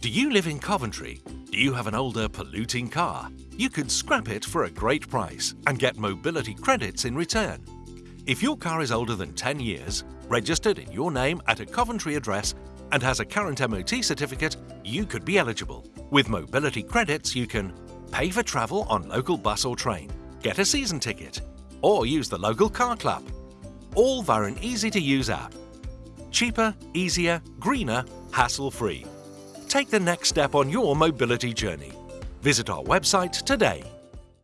Do you live in Coventry? Do you have an older polluting car? You could scrap it for a great price and get mobility credits in return. If your car is older than 10 years, registered in your name at a Coventry address and has a current MOT certificate, you could be eligible. With mobility credits you can pay for travel on local bus or train, get a season ticket, or use the local car club. All via an easy-to-use app. Cheaper, easier, greener, hassle-free. Take the next step on your mobility journey. Visit our website today.